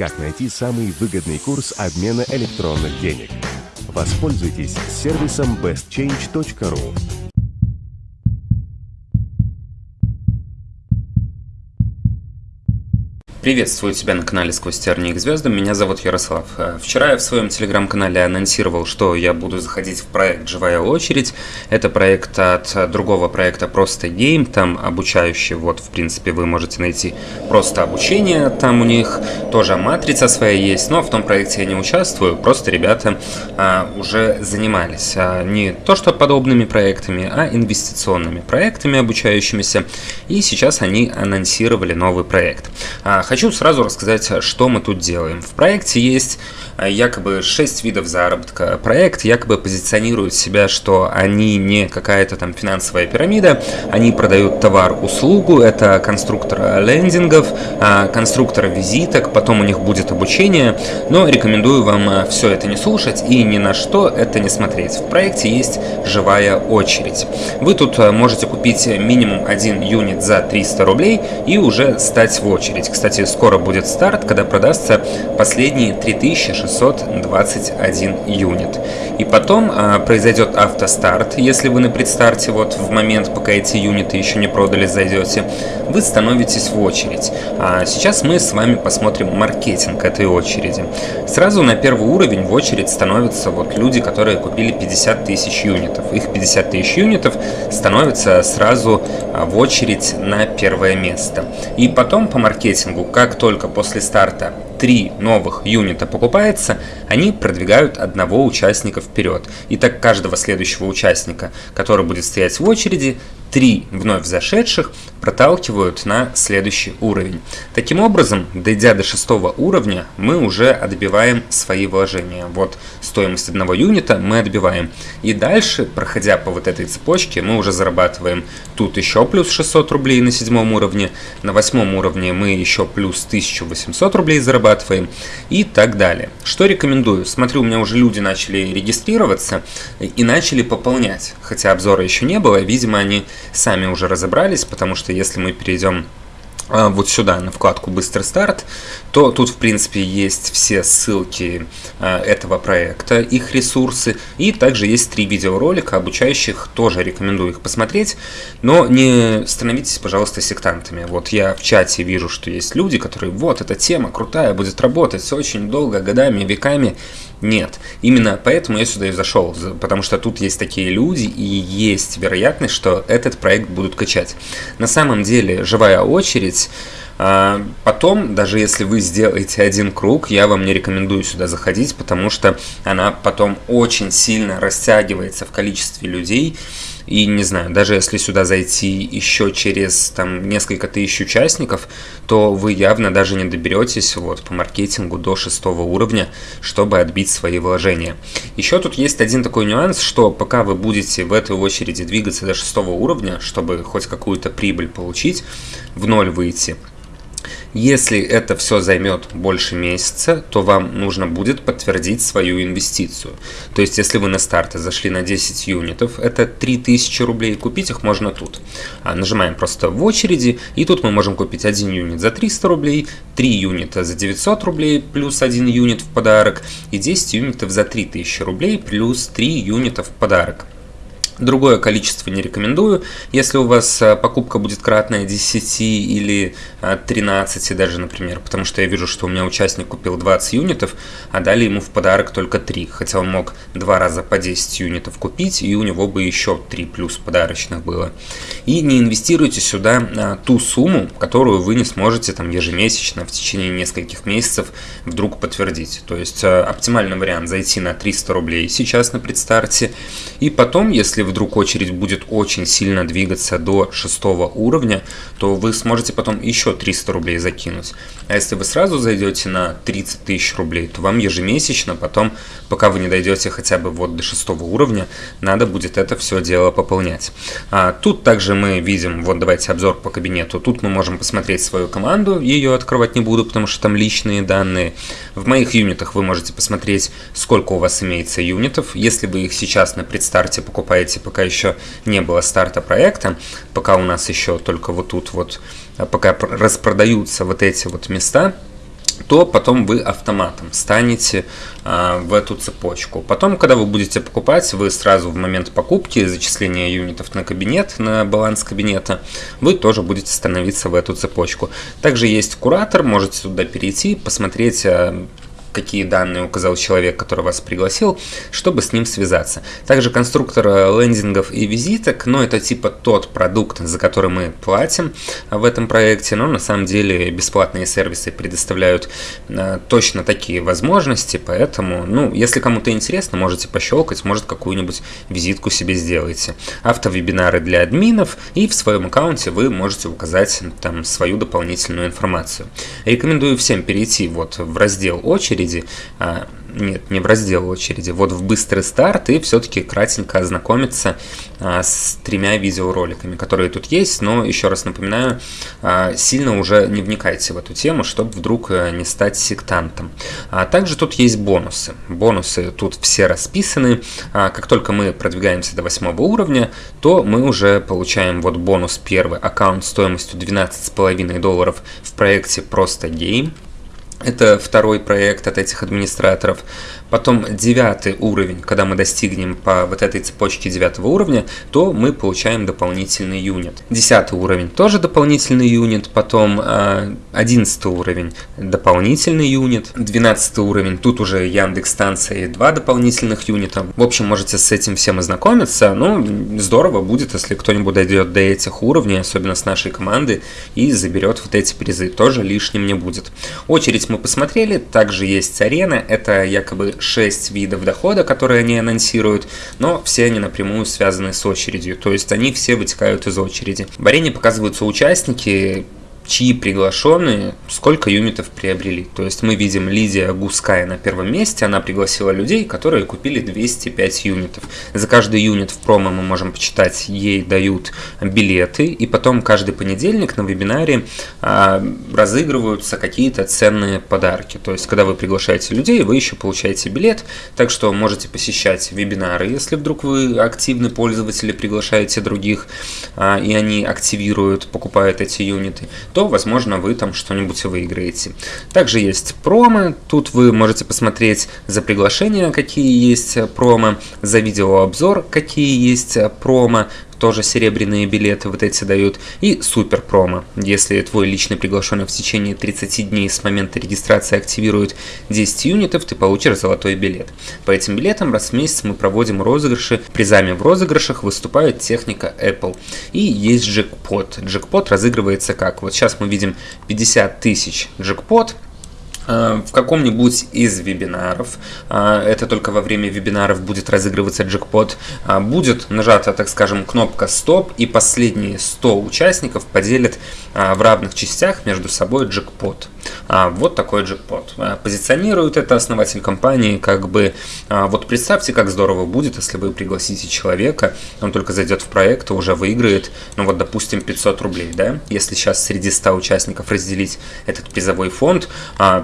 Как найти самый выгодный курс обмена электронных денег? Воспользуйтесь сервисом bestchange.ru. Приветствую тебя на канале «Сквозь тернии к звездам». Меня зовут Ярослав. Э, вчера я в своем телеграм-канале анонсировал, что я буду заходить в проект «Живая очередь». Это проект от другого проекта «Просто Game». Там обучающий, вот, в принципе, вы можете найти просто обучение. Там у них тоже матрица своя есть, но в том проекте я не участвую. Просто ребята а, уже занимались а, не то что подобными проектами, а инвестиционными проектами обучающимися. И сейчас они анонсировали новый проект. А, Хочу сразу рассказать, что мы тут делаем. В проекте есть э, якобы 6 видов заработка. Проект якобы позиционирует себя, что они не какая-то там финансовая пирамида, они продают товар, услугу, это конструктор лендингов, а, конструктор визиток, потом у них будет обучение, но рекомендую вам э, все это не слушать и ни на что это не смотреть. В проекте есть живая очередь. Вы тут э, можете купить минимум один юнит за 300 рублей и уже стать в очередь. Кстати, кстати, скоро будет старт, когда продастся последние 3621 юнит. И потом а, произойдет автостарт, если вы на предстарте, вот в момент, пока эти юниты еще не продали, зайдете, вы становитесь в очередь. А сейчас мы с вами посмотрим маркетинг этой очереди. Сразу на первый уровень в очередь становятся вот люди, которые купили 50 тысяч юнитов. Их 50 тысяч юнитов становятся сразу а, в очередь на первое место. И потом по маркетингу как только после старта три новых юнита покупается, они продвигают одного участника вперед. И так каждого следующего участника, который будет стоять в очереди, три вновь зашедших проталкивают на следующий уровень. Таким образом, дойдя до шестого уровня, мы уже отбиваем свои вложения. Вот стоимость одного юнита мы отбиваем. И дальше, проходя по вот этой цепочке, мы уже зарабатываем тут еще плюс 600 рублей на седьмом уровне, на восьмом уровне мы еще плюс 1800 рублей зарабатываем и так далее. Что рекомендую? Смотрю, у меня уже люди начали регистрироваться и начали пополнять. Хотя обзора еще не было, видимо, они сами уже разобрались, потому что если мы перейдем вот сюда, на вкладку «Быстрый старт», то тут, в принципе, есть все ссылки а, этого проекта, их ресурсы, и также есть три видеоролика обучающих, тоже рекомендую их посмотреть, но не становитесь, пожалуйста, сектантами. Вот я в чате вижу, что есть люди, которые, вот, эта тема крутая, будет работать очень долго, годами, веками, нет. Именно поэтому я сюда и зашел, потому что тут есть такие люди и есть вероятность, что этот проект будут качать. На самом деле, живая очередь а, Потом, даже если вы сделаете один круг, я вам не рекомендую сюда заходить, потому что она потом очень сильно растягивается в количестве людей, и не знаю, даже если сюда зайти еще через там несколько тысяч участников, то вы явно даже не доберетесь вот по маркетингу до шестого уровня, чтобы отбить свои вложения. Еще тут есть один такой нюанс, что пока вы будете в этой очереди двигаться до шестого уровня, чтобы хоть какую-то прибыль получить, в ноль выйти, если это все займет больше месяца, то вам нужно будет подтвердить свою инвестицию. То есть, если вы на старте зашли на 10 юнитов, это 3000 рублей, купить их можно тут. А нажимаем просто в очереди, и тут мы можем купить один юнит за 300 рублей, 3 юнита за 900 рублей, плюс 1 юнит в подарок, и 10 юнитов за 3000 рублей, плюс 3 юнита в подарок. Другое количество не рекомендую. Если у вас э, покупка будет кратная 10 или 13 э, даже, например, потому что я вижу, что у меня участник купил 20 юнитов, а дали ему в подарок только 3, хотя он мог два раза по 10 юнитов купить, и у него бы еще 3 плюс подарочных было. И не инвестируйте сюда э, ту сумму, которую вы не сможете там ежемесячно в течение нескольких месяцев вдруг подтвердить. То есть оптимальный вариант зайти на 300 рублей сейчас на предстарте, и потом, если вдруг очередь будет очень сильно двигаться до шестого уровня, то вы сможете потом еще 300 рублей закинуть. А если вы сразу зайдете на 30 тысяч рублей, то вам ежемесячно потом, пока вы не дойдете хотя бы вот до шестого уровня, надо будет это все дело пополнять. А, тут также мы видим, вот давайте обзор по кабинету, тут мы можем посмотреть свою команду, ее открывать не буду, потому что там личные данные. В моих юнитах вы можете посмотреть, сколько у вас имеется юнитов. Если вы их сейчас на предстарте покупаете пока еще не было старта проекта, пока у нас еще только вот тут вот, а пока распродаются вот эти вот места, то потом вы автоматом станете а, в эту цепочку. Потом, когда вы будете покупать, вы сразу в момент покупки, зачисления юнитов на кабинет, на баланс кабинета, вы тоже будете становиться в эту цепочку. Также есть куратор, можете туда перейти, посмотреть а, какие данные указал человек, который вас пригласил, чтобы с ним связаться. Также конструктор э, лендингов и визиток, но это типа тот продукт, за который мы платим в этом проекте, но на самом деле бесплатные сервисы предоставляют э, точно такие возможности, поэтому, ну, если кому-то интересно, можете пощелкать, может какую-нибудь визитку себе сделаете. Автовебинары для админов, и в своем аккаунте вы можете указать там свою дополнительную информацию. Рекомендую всем перейти вот в раздел очередь, очереди, а, нет, не в раздел очереди, вот в быстрый старт и все-таки кратенько ознакомиться а, с тремя видеороликами, которые тут есть, но еще раз напоминаю, а, сильно уже не вникайте в эту тему, чтобы вдруг э, не стать сектантом. А также тут есть бонусы. Бонусы тут все расписаны. Как только мы продвигаемся до восьмого уровня, то мы уже получаем вот бонус первый, аккаунт стоимостью 12,5 долларов в проекте Просто Game. Это второй проект от этих администраторов. Потом девятый уровень, когда мы достигнем по вот этой цепочке девятого уровня, то мы получаем дополнительный юнит. Десятый уровень тоже дополнительный юнит, потом э, одиннадцатый уровень дополнительный юнит, двенадцатый уровень, тут уже Яндекс станция и два дополнительных юнита. В общем, можете с этим всем ознакомиться. Ну, здорово будет, если кто-нибудь дойдет до этих уровней, особенно с нашей команды, и заберет вот эти призы. Тоже лишним не будет. Очередь мы посмотрели, также есть арена, это якобы 6 видов дохода, которые они анонсируют, но все они напрямую связаны с очередью, то есть они все вытекают из очереди. В арене показываются участники, чьи приглашенные сколько юнитов приобрели. То есть мы видим Лидия Гуская на первом месте, она пригласила людей, которые купили 205 юнитов. За каждый юнит в промо мы можем почитать, ей дают билеты, и потом каждый понедельник на вебинаре а, разыгрываются какие-то ценные подарки. То есть когда вы приглашаете людей, вы еще получаете билет, так что можете посещать вебинары, если вдруг вы активный пользователь приглашаете других, а, и они активируют, покупают эти юниты, то то, возможно, вы там что-нибудь выиграете. Также есть промо, тут вы можете посмотреть за приглашение, какие есть промо, за видеообзор, какие есть промо, тоже серебряные билеты вот эти дают, и супер промо. Если твой личный приглашенный в течение 30 дней с момента регистрации активирует 10 юнитов, ты получишь золотой билет. По этим билетам раз в месяц мы проводим розыгрыши. Призами в розыгрышах выступает техника Apple. И есть джекпот. Джекпот разыгрывается как? Вот сейчас мы видим 50 тысяч джекпот, в каком-нибудь из вебинаров, э, это только во время вебинаров будет разыгрываться джекпот, э, будет нажата, так скажем, кнопка «Стоп», и последние 100 участников поделят в равных частях между собой джекпот. Вот такой джекпот. Позиционирует это основатель компании, как бы, вот представьте, как здорово будет, если вы пригласите человека, он только зайдет в проект и уже выиграет, ну вот, допустим, 500 рублей, да, если сейчас среди 100 участников разделить этот призовой фонд,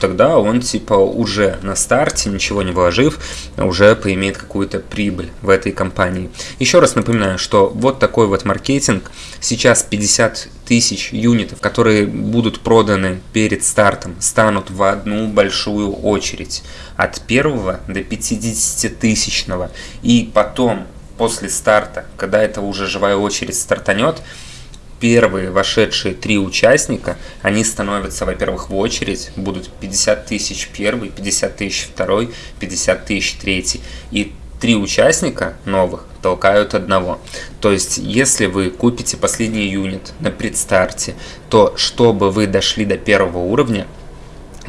тогда он типа уже на старте, ничего не вложив, уже поимеет какую-то прибыль в этой компании. Еще раз напоминаю, что вот такой вот маркетинг. Сейчас 50 тысяч юнитов, которые будут проданы перед стартом, станут в одну большую очередь. От первого до 50 тысячного. И потом, после старта, когда это уже живая очередь стартанет, первые вошедшие три участника, они становятся, во-первых, в очередь, будут 50 тысяч первый, 50 тысяч второй, 50 тысяч третий. И три участника новых толкают одного. То есть, если вы купите последний юнит на предстарте, то чтобы вы дошли до первого уровня,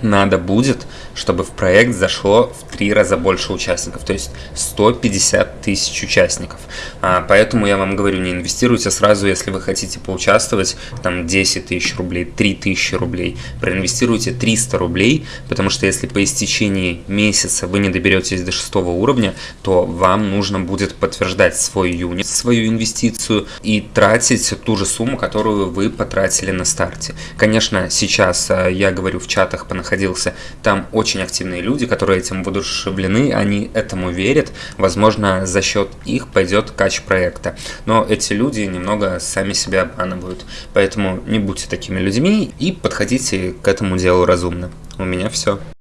надо будет, чтобы в проект зашло в три раза больше участников, то есть 150 тысяч участников. А, поэтому я вам говорю, не инвестируйте сразу, если вы хотите поучаствовать, там 10 тысяч рублей, 3 тысячи рублей. Проинвестируйте 300 рублей, потому что если по истечении месяца вы не доберетесь до шестого уровня, то вам нужно будет подтверждать свой юнит, свою инвестицию и тратить ту же сумму, которую вы потратили на старте. Конечно, сейчас а, я говорю в чатах по находился, там очень активные люди, которые этим воодушевлены, они этому верят, возможно, за счет их пойдет кач проекта. Но эти люди немного сами себя обманывают, поэтому не будьте такими людьми и подходите к этому делу разумно. у меня все.